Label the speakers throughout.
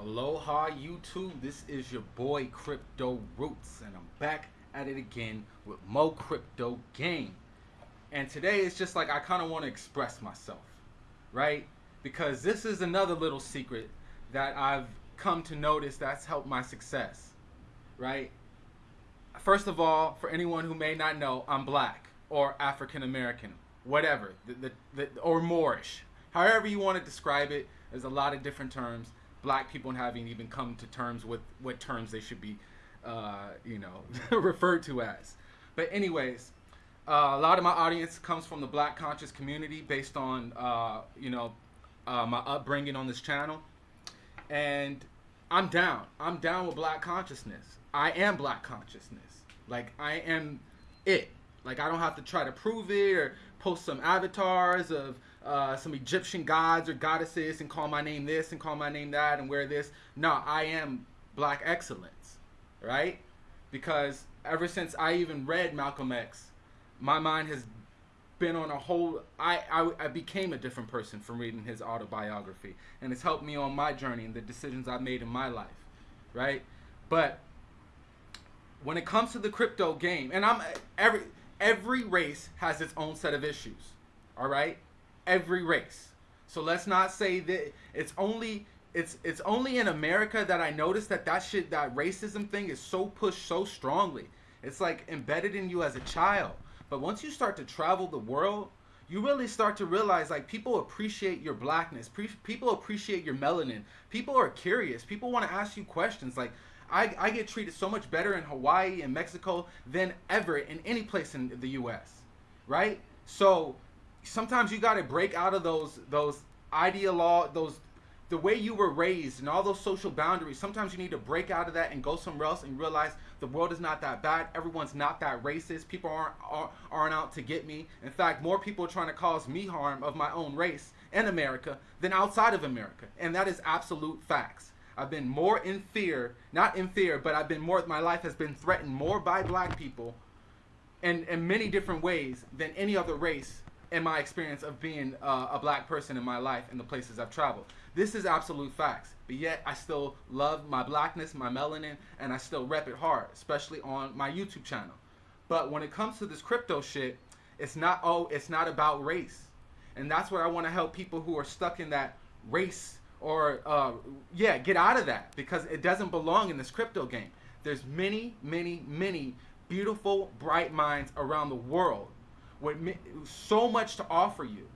Speaker 1: Aloha YouTube, this is your boy Crypto Roots and I'm back at it again with Mo Crypto Game. And today it's just like I kind of want to express myself, right? Because this is another little secret that I've come to notice that's helped my success, right? First of all, for anyone who may not know, I'm black or African American, whatever, the, the, the, or Moorish. However you want to describe it, there's a lot of different terms black people haven't even come to terms with what terms they should be, uh, you know, referred to as. But anyways, uh, a lot of my audience comes from the black conscious community based on, uh, you know, uh, my upbringing on this channel. And I'm down. I'm down with black consciousness. I am black consciousness. Like, I am it. Like, I don't have to try to prove it or post some avatars of uh, some Egyptian gods or goddesses and call my name this and call my name that and wear this. No, I am black excellence, right? Because ever since I even read Malcolm X, my mind has been on a whole. I, I, I became a different person from reading his autobiography, and it's helped me on my journey and the decisions I've made in my life, right? But when it comes to the crypto game, and I'm every every race has its own set of issues, all right? Every race. So let's not say that it's only it's it's only in America that I noticed that that shit that racism thing is so pushed so strongly. It's like embedded in you as a child. But once you start to travel the world, you really start to realize like people appreciate your blackness. Pre- people appreciate your melanin. People are curious. People want to ask you questions. Like I, I get treated so much better in Hawaii and Mexico than ever in any place in the U.S. Right? So sometimes you got to break out of those those ideolo those the way you were raised and all those social boundaries. Sometimes you need to break out of that and go somewhere else and realize the world is not that bad. Everyone's not that racist. People aren't aren't out to get me. In fact more people are trying to cause me harm of my own race in america than outside of america. And that is absolute facts. I've been more in fear not in fear but i've been more my life has been threatened more by black people and in many different ways than any other race in my experience of being uh, a black person in my life and the places I've traveled. This is absolute facts. But yet I still love my blackness, my melanin, and I still rep it hard, especially on my YouTube channel. But when it comes to this crypto shit, it's not oh, it's not about race. And that's where I want to help people who are stuck in that race or uh, yeah, get out of that because it doesn't belong in this crypto game. There's many, many, many beautiful, bright minds around the world with so much to offer you,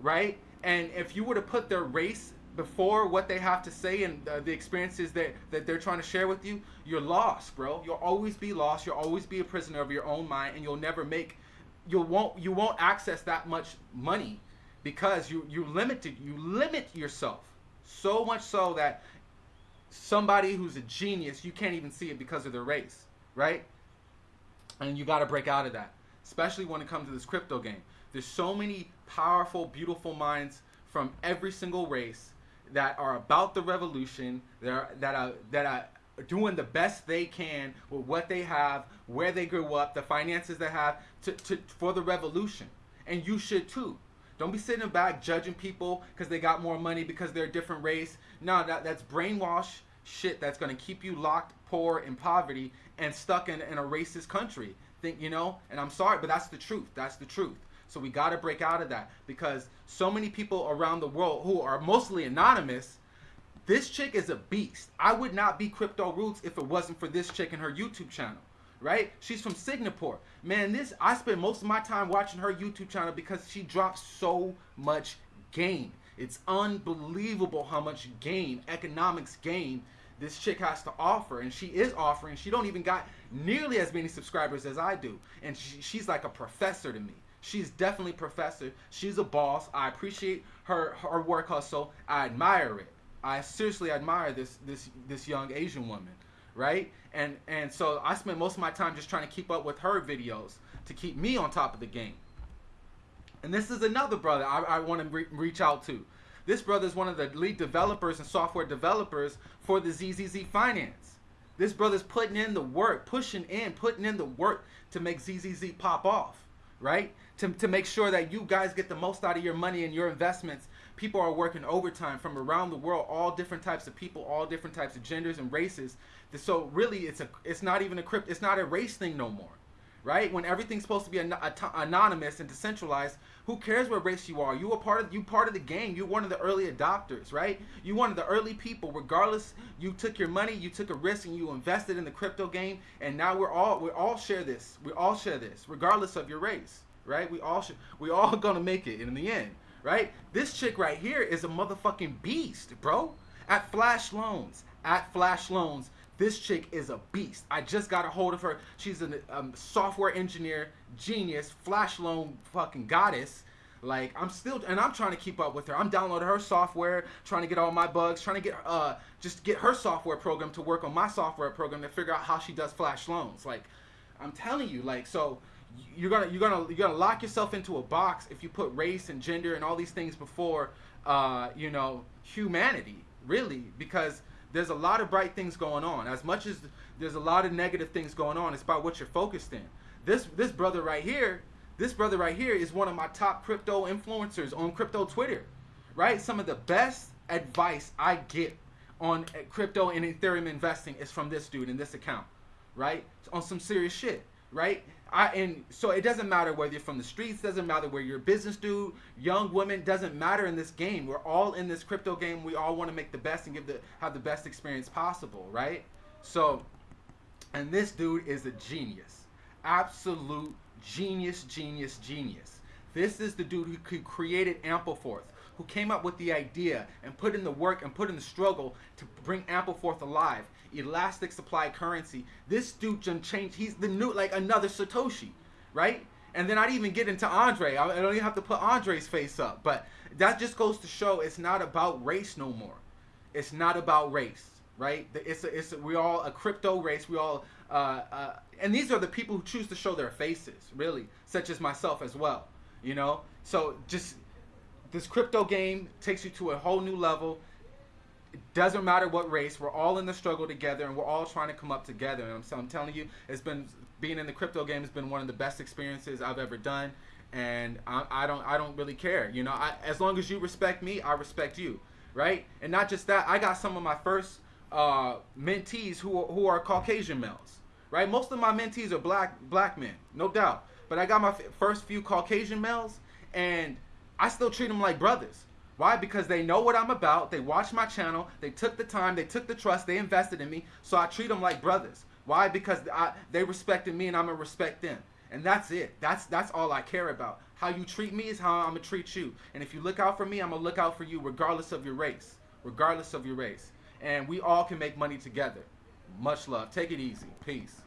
Speaker 1: right? And if you were to put their race before what they have to say and uh, the experiences that, that they're trying to share with you, you're lost, bro. You'll always be lost. You'll always be a prisoner of your own mind, and you'll never make, you won't, you won't access that much money because you you limited, you limit yourself so much so that somebody who's a genius, you can't even see it because of their race, right? And you got to break out of that especially when it comes to this crypto game. There's so many powerful, beautiful minds from every single race that are about the revolution, that are, that are, that are doing the best they can with what they have, where they grew up, the finances they have to, to, for the revolution. And you should too. Don't be sitting back judging people because they got more money because they're a different race. No, that, that's brainwash shit that's going to keep you locked, poor, in poverty, and stuck in, in a racist country think, you know, and I'm sorry, but that's the truth. That's the truth. So we got to break out of that because so many people around the world who are mostly anonymous, this chick is a beast. I would not be Crypto Roots if it wasn't for this chick and her YouTube channel, right? She's from Singapore. Man, this I spend most of my time watching her YouTube channel because she drops so much game. It's unbelievable how much game, economics game this chick has to offer and she is offering. She don't even got nearly as many subscribers as i do. And she, she's like a professor to me. She's definitely professor. She's a boss. I appreciate her her work hustle. I admire it. I seriously admire this this this young asian woman right? And and so i spend most of my time just trying to keep up with her videos to keep me on top of the game. And this is another brother i, I want to re reach out to this brother is one of the lead developers and software developers for the ZZZ Finance. This brother's putting in the work, pushing in, putting in the work to make ZZZ pop off, right? To, to make sure that you guys get the most out of your money and your investments People are working overtime from around the world, all different types of people, all different types of genders and races. So really, it's a it's not even a crypt. It's not a race thing no more right? When everything's supposed to be an- anonymous and decentralized, who cares what race you are? You are part of you part of the game. You're one of the early adopters, right? You're one of the early people. Regardless, you took your money, you took a risk, and you invested in the crypto game. And now we're all we all share this. We all share this, regardless of your race, right? We all should. We all gonna make it in the end, right? This chick right here is a motherfucking beast, bro. At Flash Loans, at Flash Loans this chick is a beast. I just got a hold of her. She's a um, software engineer, genius, flash loan fucking goddess. Like I'm still, and I'm trying to keep up with her. I'm downloading her software, trying to get all my bugs, trying to get uh just get her software program to work on my software program to figure out how she does flash loans. Like I'm telling you, like so you're gonna you're gonna you're gonna lock yourself into a box if you put race and gender and all these things before uh you know humanity really because there's a lot of bright things going on. As much as there's a lot of negative things going on, it's about what you're focused in. This this brother right here, this brother right here is one of my top crypto influencers on crypto Twitter. Right? Some of the best advice I get on crypto and Ethereum investing is from this dude in this account. Right? On some serious shit. Right? I and so it doesn't matter whether you're from the streets, doesn't matter where you're a business dude, young woman, doesn't matter in this game. We're all in this crypto game. We all want to make the best and give the have the best experience possible, right? So, and this dude is a genius, absolute genius, genius, genius. This is the dude who created Ampleforth, who came up with the idea and put in the work and put in the struggle to bring Ampleforth alive elastic supply currency. This dude changed. He's the new, like another Satoshi, right? And then I'd even get into Andre. I don't even have to put Andre's face up. But that just goes to show it's not about race no more. It's not about race, right? It's a, it's a, we all a crypto race. We all uh, uh, and these are the people who choose to show their faces, really, such as myself as well. You know, so just this crypto game takes you to a whole new level it doesn't matter what race. We're all in the struggle together, and we're all trying to come up together. And so I'm telling you, it's been being in the crypto game has been one of the best experiences I've ever done. And I, I don't I don't really care. You know, I, as long as you respect me, I respect you, right? And not just that, I got some of my first uh, mentees who who are Caucasian males, right? Most of my mentees are black black men, no doubt. But I got my first few Caucasian males, and I still treat them like brothers why? Because they know what I'm about. They watch my channel. They took the time. They took the trust. They invested in me. So I treat them like brothers. Why? Because I, they respected me and I'm gonna respect them. And that's it. That's that's all I care about. How you treat me is how I'm gonna treat you. And if you look out for me, I'm gonna look out for you regardless of your race. Regardless of your race. And we all can make money together. Much love. Take it easy. Peace.